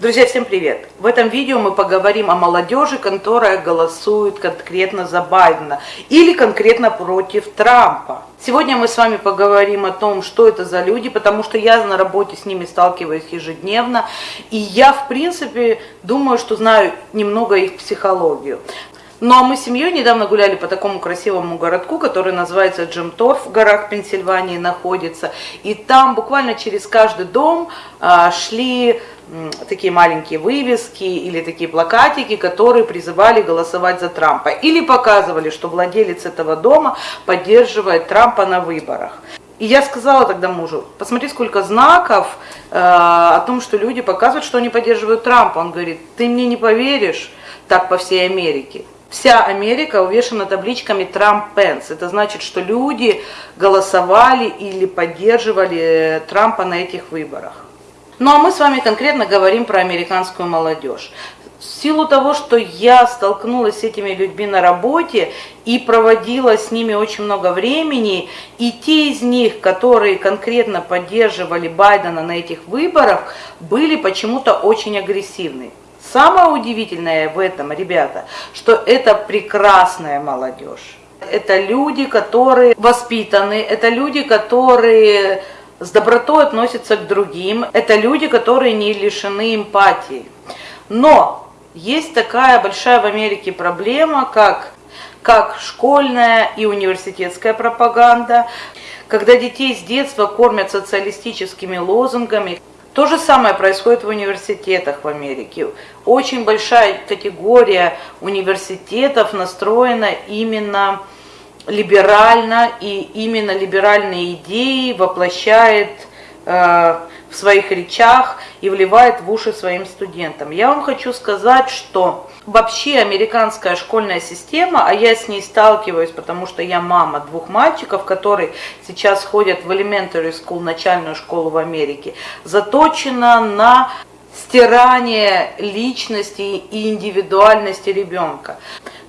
Друзья, всем привет! В этом видео мы поговорим о молодежи, которая голосует конкретно за Байдена или конкретно против Трампа. Сегодня мы с вами поговорим о том, что это за люди, потому что я на работе с ними сталкиваюсь ежедневно, и я, в принципе, думаю, что знаю немного их психологию. Ну а мы с семьей недавно гуляли по такому красивому городку, который называется Джемторф, в горах Пенсильвании находится. И там буквально через каждый дом а, шли такие маленькие вывески или такие плакатики, которые призывали голосовать за Трампа. Или показывали, что владелец этого дома поддерживает Трампа на выборах. И я сказала тогда мужу, посмотри, сколько знаков э, о том, что люди показывают, что они поддерживают Трампа. Он говорит, ты мне не поверишь, так по всей Америке. Вся Америка увешана табличками Трамп-Пенс. Это значит, что люди голосовали или поддерживали Трампа на этих выборах. Ну а мы с вами конкретно говорим про американскую молодежь. В силу того, что я столкнулась с этими людьми на работе и проводила с ними очень много времени, и те из них, которые конкретно поддерживали Байдена на этих выборах, были почему-то очень агрессивны. Самое удивительное в этом, ребята, что это прекрасная молодежь. Это люди, которые воспитаны, это люди, которые с добротой относятся к другим, это люди, которые не лишены эмпатии. Но есть такая большая в Америке проблема, как, как школьная и университетская пропаганда, когда детей с детства кормят социалистическими лозунгами, то же самое происходит в университетах в Америке. Очень большая категория университетов настроена именно либерально, и именно либеральные идеи воплощает э, в своих речах и вливает в уши своим студентам. Я вам хочу сказать, что вообще американская школьная система, а я с ней сталкиваюсь, потому что я мама двух мальчиков, которые сейчас ходят в elementary school, начальную школу в Америке, заточена на стирание личности и индивидуальности ребенка.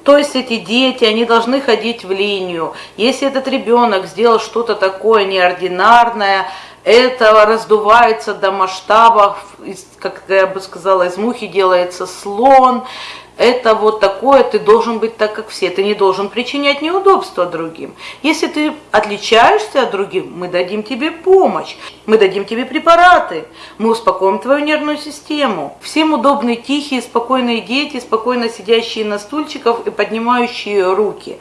То есть эти дети, они должны ходить в линию. Если этот ребенок сделал что-то такое неординарное, это раздувается до масштабов, как я бы сказала, из мухи делается слон, это вот такое, ты должен быть так, как все, ты не должен причинять неудобства другим. Если ты отличаешься от других, мы дадим тебе помощь, мы дадим тебе препараты, мы успокоим твою нервную систему. Всем удобны тихие, спокойные дети, спокойно сидящие на стульчиках и поднимающие руки.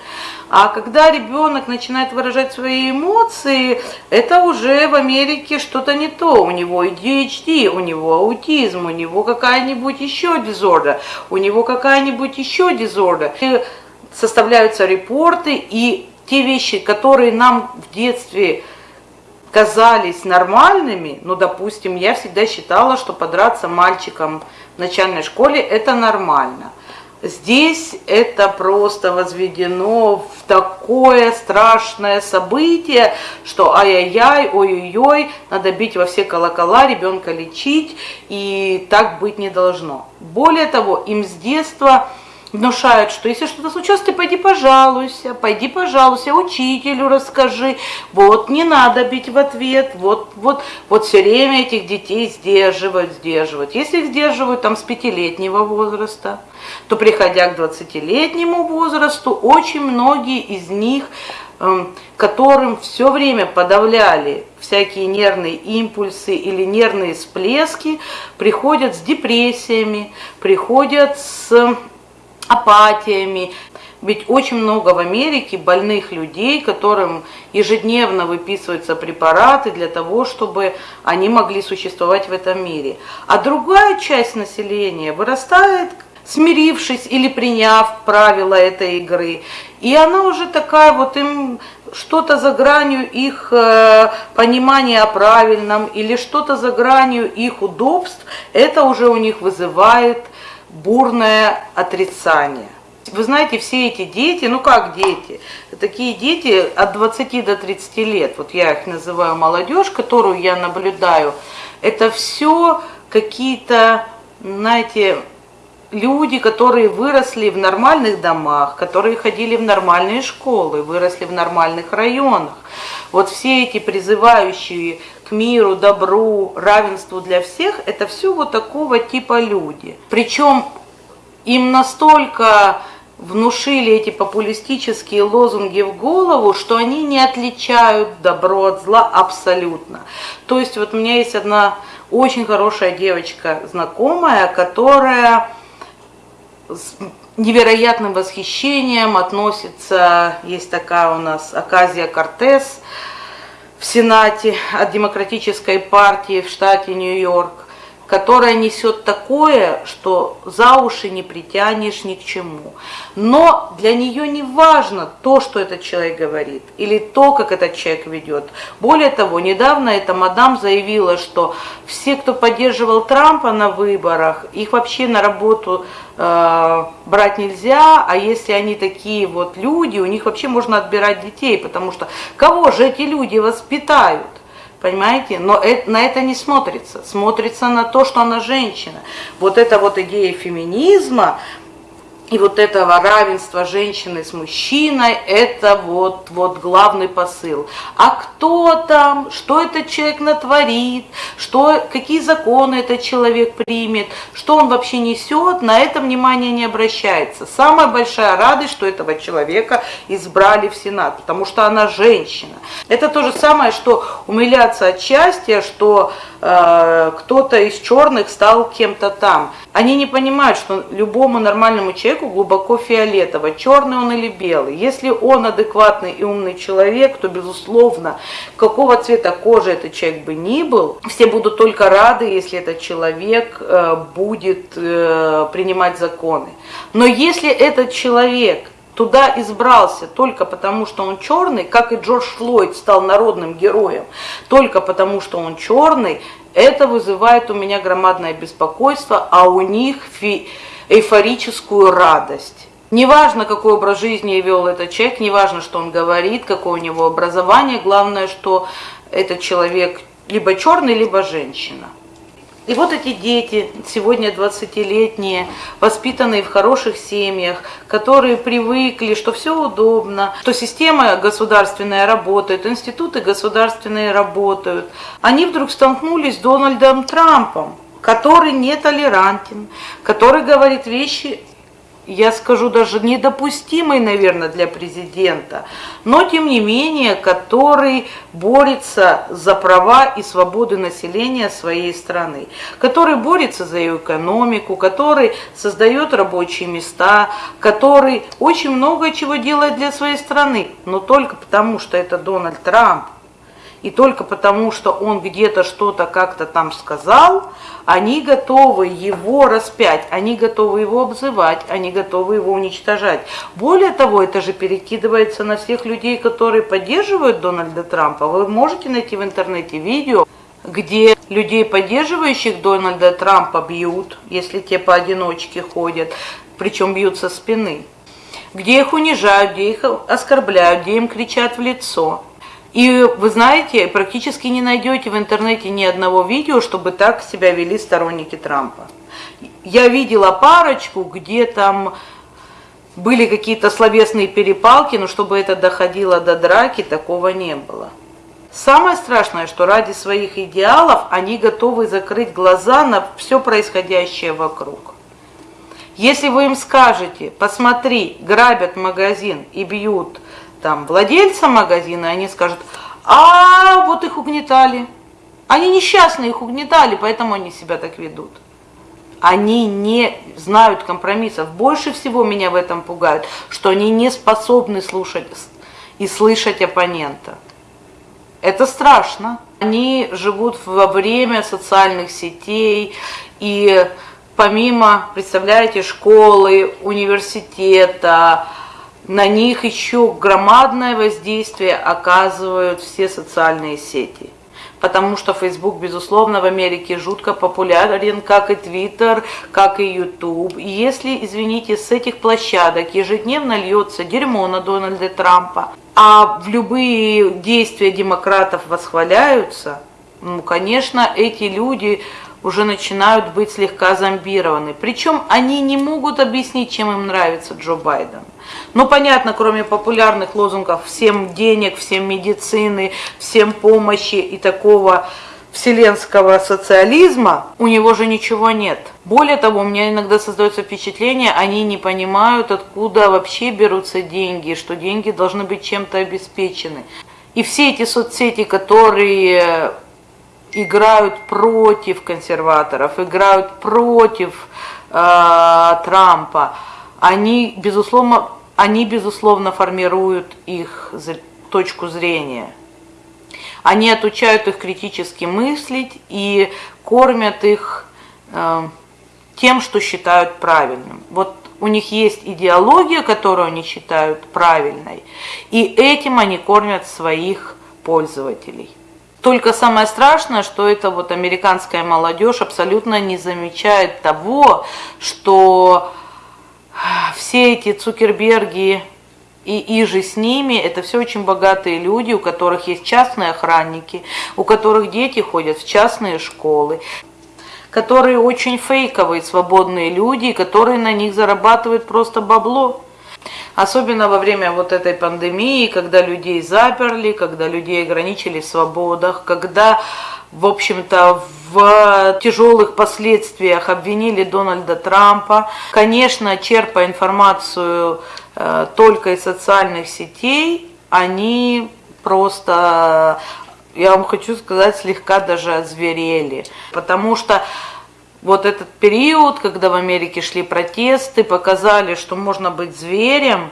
А когда ребенок начинает выражать свои эмоции, это уже в Америке что-то не то. У него ADHD, у него аутизм, у него какая-нибудь еще дизорда, у него какая-нибудь еще дизорда. Составляются репорты, и те вещи, которые нам в детстве казались нормальными, ну, допустим, я всегда считала, что подраться мальчикам в начальной школе – это нормально. Здесь это просто возведено в такое страшное событие, что ай-яй-яй, ой-ой-ой, надо бить во все колокола, ребенка лечить, и так быть не должно. Более того, им с детства внушают, что если что-то случилось, ты пойди пожалуйся, пойди пожалуйся, учителю расскажи, вот не надо бить в ответ, вот, вот, вот все время этих детей сдерживают, сдерживают. Если их сдерживают там с пятилетнего возраста, то приходя к 20-летнему возрасту, очень многие из них, эм, которым все время подавляли всякие нервные импульсы или нервные всплески, приходят с депрессиями, приходят с апатиями. Ведь очень много в Америке больных людей, которым ежедневно выписываются препараты для того, чтобы они могли существовать в этом мире. А другая часть населения вырастает смирившись или приняв правила этой игры. И она уже такая вот им что-то за гранью их э, понимания о правильном или что-то за гранью их удобств, это уже у них вызывает бурное отрицание. Вы знаете, все эти дети, ну как дети, такие дети от 20 до 30 лет, вот я их называю молодежь, которую я наблюдаю, это все какие-то, знаете, люди, которые выросли в нормальных домах, которые ходили в нормальные школы, выросли в нормальных районах. Вот все эти призывающие к миру, добру, равенству для всех, это все вот такого типа люди. Причем им настолько внушили эти популистические лозунги в голову, что они не отличают добро от зла абсолютно. То есть вот у меня есть одна очень хорошая девочка знакомая, которая с невероятным восхищением относится, есть такая у нас Аказия Кортес в Сенате от Демократической партии в штате Нью-Йорк которая несет такое, что за уши не притянешь ни к чему. Но для нее не важно то, что этот человек говорит, или то, как этот человек ведет. Более того, недавно эта мадам заявила, что все, кто поддерживал Трампа на выборах, их вообще на работу э, брать нельзя, а если они такие вот люди, у них вообще можно отбирать детей, потому что кого же эти люди воспитают? Понимаете? Но это, на это не смотрится. Смотрится на то, что она женщина. Вот эта вот идея феминизма, и вот этого равенства женщины с мужчиной, это вот, вот главный посыл. А кто там, что этот человек натворит, что, какие законы этот человек примет, что он вообще несет, на это внимание не обращается. Самая большая радость, что этого человека избрали в Сенат, потому что она женщина. Это то же самое, что умиляться от счастья, что э, кто-то из черных стал кем-то там. Они не понимают, что любому нормальному человеку глубоко фиолетово, черный он или белый. Если он адекватный и умный человек, то, безусловно, какого цвета кожи этот человек бы ни был, все будут только рады, если этот человек э, будет э, принимать законы. Но если этот человек туда избрался только потому, что он черный, как и Джордж Флойд стал народным героем, только потому, что он черный, это вызывает у меня громадное беспокойство, а у них эйфорическую радость. Неважно, какой образ жизни вел этот человек, неважно, что он говорит, какое у него образование, главное, что этот человек либо черный, либо женщина. И вот эти дети, сегодня 20-летние, воспитанные в хороших семьях, которые привыкли, что все удобно, что система государственная работает, институты государственные работают, они вдруг столкнулись с Дональдом Трампом, который нетолерантен, который говорит вещи я скажу, даже недопустимый, наверное, для президента, но тем не менее, который борется за права и свободы населения своей страны, который борется за ее экономику, который создает рабочие места, который очень много чего делает для своей страны, но только потому, что это Дональд Трамп, и только потому, что он где-то что-то как-то там сказал, они готовы его распять, они готовы его обзывать, они готовы его уничтожать. Более того, это же перекидывается на всех людей, которые поддерживают Дональда Трампа. Вы можете найти в интернете видео, где людей, поддерживающих Дональда Трампа, бьют, если те поодиночке ходят, причем бьют со спины. Где их унижают, где их оскорбляют, где им кричат в лицо. И вы знаете, практически не найдете в интернете ни одного видео, чтобы так себя вели сторонники Трампа. Я видела парочку, где там были какие-то словесные перепалки, но чтобы это доходило до драки, такого не было. Самое страшное, что ради своих идеалов они готовы закрыть глаза на все происходящее вокруг. Если вы им скажете, посмотри, грабят магазин и бьют там владельца магазина, они скажут, а вот их угнетали. Они несчастные, их угнетали, поэтому они себя так ведут. Они не знают компромиссов. Больше всего меня в этом пугают, что они не способны слушать и слышать оппонента. Это страшно. Они живут во время социальных сетей и помимо, представляете, школы, университета, на них еще громадное воздействие оказывают все социальные сети. Потому что Facebook, безусловно, в Америке жутко популярен, как и Twitter, как и YouTube. И если, извините, с этих площадок ежедневно льется дерьмо на Дональда Трампа, а в любые действия демократов восхваляются, ну, конечно, эти люди уже начинают быть слегка зомбированы. Причем они не могут объяснить, чем им нравится Джо Байден. Ну, понятно, кроме популярных лозунгов «всем денег», «всем медицины», «всем помощи» и такого вселенского социализма, у него же ничего нет. Более того, у меня иногда создается впечатление, они не понимают, откуда вообще берутся деньги, что деньги должны быть чем-то обеспечены. И все эти соцсети, которые играют против консерваторов, играют против э, Трампа, они безусловно, они безусловно формируют их точку зрения. Они отучают их критически мыслить и кормят их э, тем, что считают правильным. Вот у них есть идеология, которую они считают правильной, и этим они кормят своих пользователей. Только самое страшное, что это вот американская молодежь абсолютно не замечает того, что все эти Цукерберги и иже с ними, это все очень богатые люди, у которых есть частные охранники, у которых дети ходят в частные школы, которые очень фейковые, свободные люди, которые на них зарабатывают просто бабло. Особенно во время вот этой пандемии, когда людей заперли, когда людей ограничили в свободах, когда, в общем-то, в тяжелых последствиях обвинили Дональда Трампа. Конечно, черпая информацию э, только из социальных сетей, они просто, я вам хочу сказать, слегка даже озверели. Потому что вот этот период, когда в Америке шли протесты, показали, что можно быть зверем,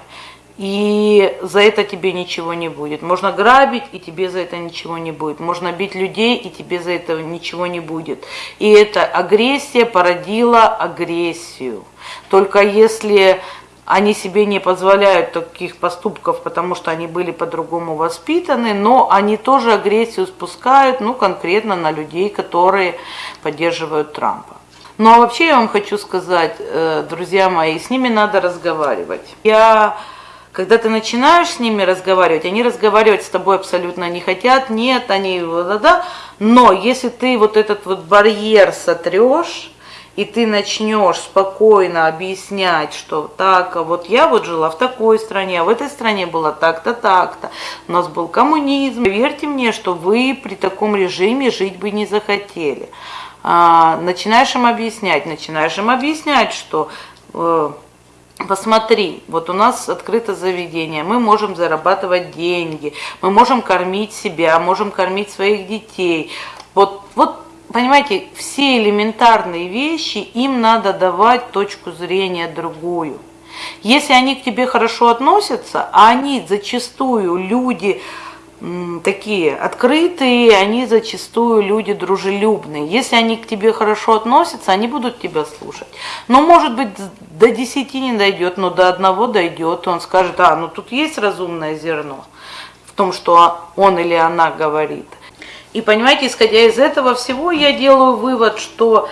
и за это тебе ничего не будет. Можно грабить, и тебе за это ничего не будет. Можно бить людей, и тебе за это ничего не будет. И эта агрессия породила агрессию. Только если они себе не позволяют таких поступков, потому что они были по-другому воспитаны, но они тоже агрессию спускают, ну, конкретно на людей, которые поддерживают Трампа. Ну а вообще я вам хочу сказать, э, друзья мои, с ними надо разговаривать. Я, когда ты начинаешь с ними разговаривать, они разговаривать с тобой абсолютно не хотят, нет, они, да, да, но если ты вот этот вот барьер сотрешь, и ты начнешь спокойно объяснять, что так, а вот я вот жила в такой стране, а в этой стране было так-то, так-то, у нас был коммунизм. Верьте мне, что вы при таком режиме жить бы не захотели. А, начинаешь им объяснять, начинаешь им объяснять, что э, посмотри, вот у нас открыто заведение, мы можем зарабатывать деньги, мы можем кормить себя, можем кормить своих детей. Вот, вот понимаете, все элементарные вещи, им надо давать точку зрения другую. Если они к тебе хорошо относятся, а они зачастую люди, такие открытые, они зачастую люди дружелюбные. Если они к тебе хорошо относятся, они будут тебя слушать. Но может быть до 10 не дойдет, но до одного дойдет, он скажет, а, ну тут есть разумное зерно в том, что он или она говорит. И понимаете, исходя из этого всего, я делаю вывод, что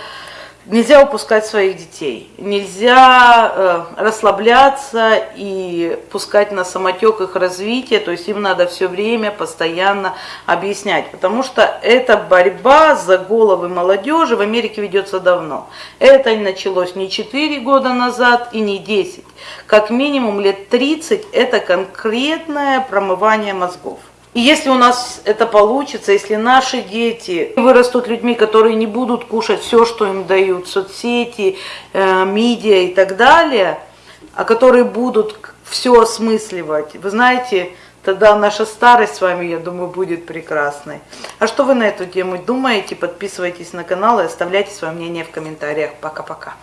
Нельзя упускать своих детей, нельзя э, расслабляться и пускать на самотек их развитие, то есть им надо все время постоянно объяснять, потому что эта борьба за головы молодежи в Америке ведется давно. Это началось не 4 года назад и не 10, как минимум лет 30 это конкретное промывание мозгов. И если у нас это получится, если наши дети вырастут людьми, которые не будут кушать все, что им дают, соцсети, э, медиа и так далее, а которые будут все осмысливать, вы знаете, тогда наша старость с вами, я думаю, будет прекрасной. А что вы на эту тему думаете? Подписывайтесь на канал и оставляйте свое мнение в комментариях. Пока-пока.